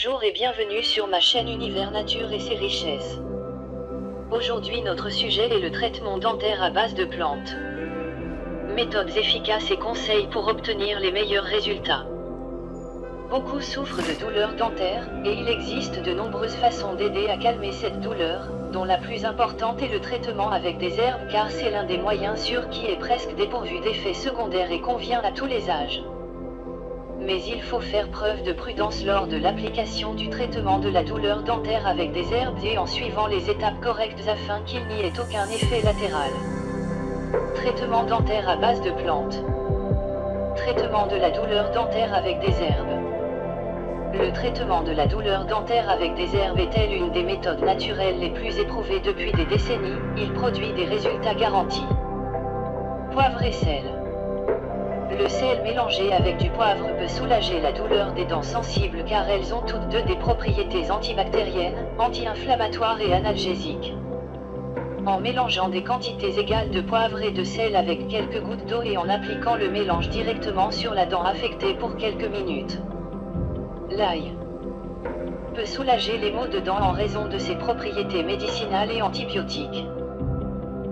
Bonjour et bienvenue sur ma chaîne Univers Nature et ses richesses. Aujourd'hui notre sujet est le traitement dentaire à base de plantes. Méthodes efficaces et conseils pour obtenir les meilleurs résultats. Beaucoup souffrent de douleurs dentaires, et il existe de nombreuses façons d'aider à calmer cette douleur, dont la plus importante est le traitement avec des herbes car c'est l'un des moyens sûrs qui est presque dépourvu d'effets secondaires et convient à tous les âges mais il faut faire preuve de prudence lors de l'application du traitement de la douleur dentaire avec des herbes et en suivant les étapes correctes afin qu'il n'y ait aucun effet latéral. Traitement dentaire à base de plantes. Traitement de la douleur dentaire avec des herbes. Le traitement de la douleur dentaire avec des herbes est-elle une des méthodes naturelles les plus éprouvées depuis des décennies, il produit des résultats garantis. Poivre et sel. Le sel mélangé avec du poivre peut soulager la douleur des dents sensibles car elles ont toutes deux des propriétés antibactériennes, anti-inflammatoires et analgésiques. En mélangeant des quantités égales de poivre et de sel avec quelques gouttes d'eau et en appliquant le mélange directement sur la dent affectée pour quelques minutes. L'ail peut soulager les maux de dents en raison de ses propriétés médicinales et antibiotiques.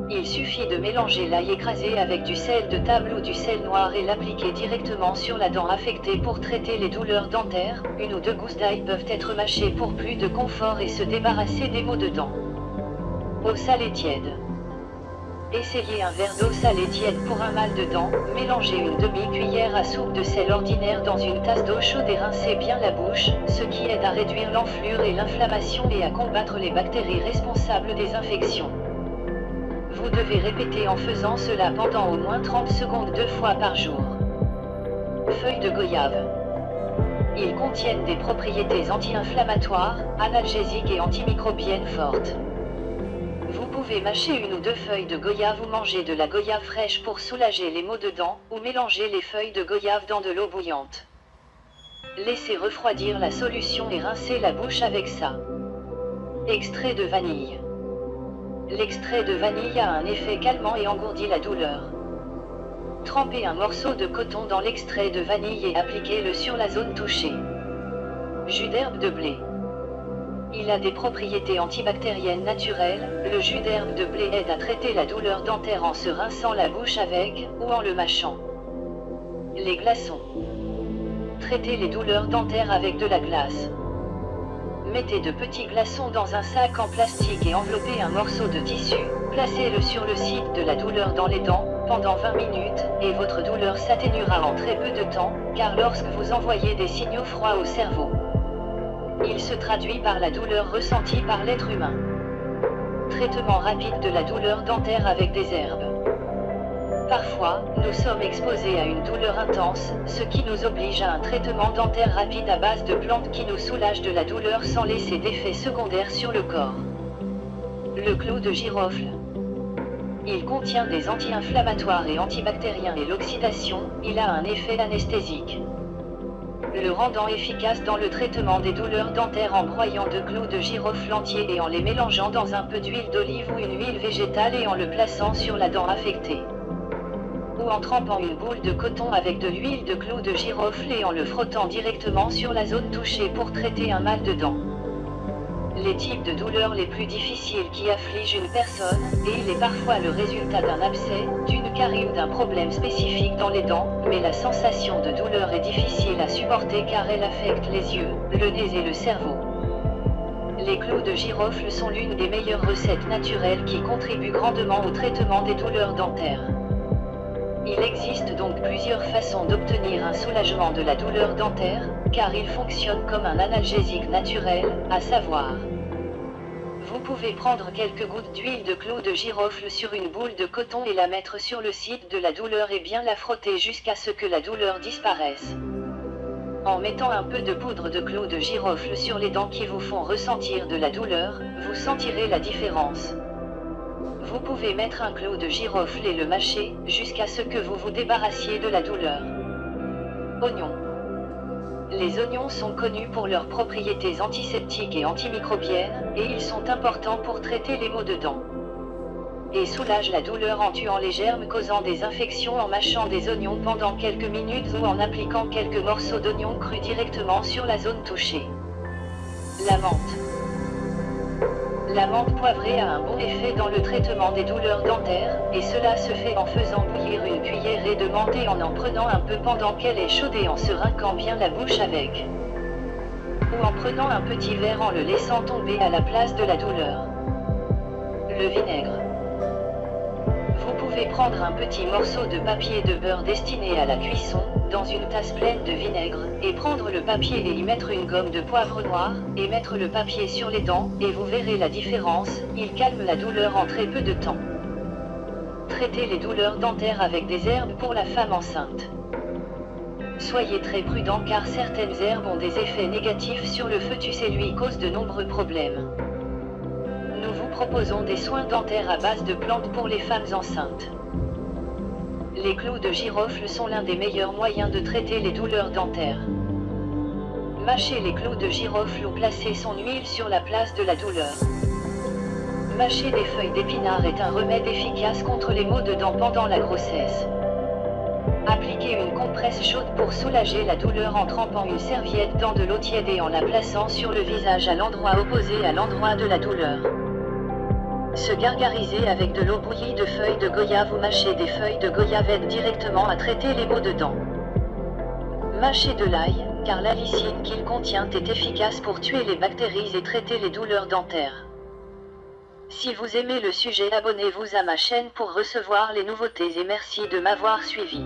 Il suffit de mélanger l'ail écrasé avec du sel de table ou du sel noir et l'appliquer directement sur la dent affectée pour traiter les douleurs dentaires. Une ou deux gousses d'ail peuvent être mâchées pour plus de confort et se débarrasser des maux de dents. Eau salée tiède. Essayez un verre d'eau salée tiède pour un mal de dents, mélangez une demi-cuillère à soupe de sel ordinaire dans une tasse d'eau chaude et rincez bien la bouche, ce qui aide à réduire l'enflure et l'inflammation et à combattre les bactéries responsables des infections. Vous devez répéter en faisant cela pendant au moins 30 secondes deux fois par jour. Feuilles de goyave. Ils contiennent des propriétés anti-inflammatoires, analgésiques et antimicrobiennes fortes. Vous pouvez mâcher une ou deux feuilles de goyave ou manger de la goyave fraîche pour soulager les maux de dents, ou mélanger les feuilles de goyave dans de l'eau bouillante. Laissez refroidir la solution et rincez la bouche avec ça. Extrait de vanille. L'extrait de vanille a un effet calmant et engourdit la douleur. Trempez un morceau de coton dans l'extrait de vanille et appliquez-le sur la zone touchée. Jus d'herbe de blé. Il a des propriétés antibactériennes naturelles, le jus d'herbe de blé aide à traiter la douleur dentaire en se rinçant la bouche avec, ou en le mâchant. Les glaçons. Traitez les douleurs dentaires avec de la glace. Mettez de petits glaçons dans un sac en plastique et enveloppez un morceau de tissu, placez-le sur le site de la douleur dans les dents, pendant 20 minutes, et votre douleur s'atténuera en très peu de temps, car lorsque vous envoyez des signaux froids au cerveau, il se traduit par la douleur ressentie par l'être humain. Traitement rapide de la douleur dentaire avec des herbes. Parfois, nous sommes exposés à une douleur intense, ce qui nous oblige à un traitement dentaire rapide à base de plantes qui nous soulagent de la douleur sans laisser d'effets secondaires sur le corps. Le clou de girofle. Il contient des anti-inflammatoires et antibactériens et l'oxydation, il a un effet anesthésique. Le rendant efficace dans le traitement des douleurs dentaires en broyant deux clous de girofle entiers et en les mélangeant dans un peu d'huile d'olive ou une huile végétale et en le plaçant sur la dent affectée en trempant une boule de coton avec de l'huile de clou de girofle et en le frottant directement sur la zone touchée pour traiter un mal de dents. Les types de douleurs les plus difficiles qui affligent une personne, et il est parfois le résultat d'un abcès, d'une carie ou d'un problème spécifique dans les dents, mais la sensation de douleur est difficile à supporter car elle affecte les yeux, le nez et le cerveau. Les clous de girofle sont l'une des meilleures recettes naturelles qui contribuent grandement au traitement des douleurs dentaires. Il existe donc plusieurs façons d'obtenir un soulagement de la douleur dentaire, car il fonctionne comme un analgésique naturel, à savoir. Vous pouvez prendre quelques gouttes d'huile de clou de girofle sur une boule de coton et la mettre sur le site de la douleur et bien la frotter jusqu'à ce que la douleur disparaisse. En mettant un peu de poudre de clou de girofle sur les dents qui vous font ressentir de la douleur, vous sentirez la différence. Vous pouvez mettre un clou de girofle et le mâcher, jusqu'à ce que vous vous débarrassiez de la douleur. Oignons. Les oignons sont connus pour leurs propriétés antiseptiques et antimicrobiennes, et ils sont importants pour traiter les maux de dents. Et soulagent la douleur en tuant les germes causant des infections en mâchant des oignons pendant quelques minutes ou en appliquant quelques morceaux d'oignons crus directement sur la zone touchée. La menthe. La menthe poivrée a un bon effet dans le traitement des douleurs dentaires, et cela se fait en faisant bouillir une cuillerée de menthe en en prenant un peu pendant qu'elle est chaude et en se rinquant bien la bouche avec. Ou en prenant un petit verre en le laissant tomber à la place de la douleur. Le vinaigre. Prendre un petit morceau de papier de beurre destiné à la cuisson, dans une tasse pleine de vinaigre, et prendre le papier et y mettre une gomme de poivre noir, et mettre le papier sur les dents, et vous verrez la différence, il calme la douleur en très peu de temps. Traitez les douleurs dentaires avec des herbes pour la femme enceinte. Soyez très prudent car certaines herbes ont des effets négatifs sur le fœtus et lui causent de nombreux problèmes. Proposons des soins dentaires à base de plantes pour les femmes enceintes. Les clous de girofle sont l'un des meilleurs moyens de traiter les douleurs dentaires. Mâchez les clous de girofle ou placez son huile sur la place de la douleur. Mâcher des feuilles d'épinard est un remède efficace contre les maux de dents pendant la grossesse. Appliquez une compresse chaude pour soulager la douleur en trempant une serviette dans de l'eau tiède et en la plaçant sur le visage à l'endroit opposé à l'endroit de la douleur. Se gargariser avec de l'eau bouillie de feuilles de goyave ou mâcher des feuilles de goyave aide directement à traiter les maux de dents. Mâchez de l'ail, car la qu'il contient est efficace pour tuer les bactéries et traiter les douleurs dentaires. Si vous aimez le sujet abonnez-vous à ma chaîne pour recevoir les nouveautés et merci de m'avoir suivi.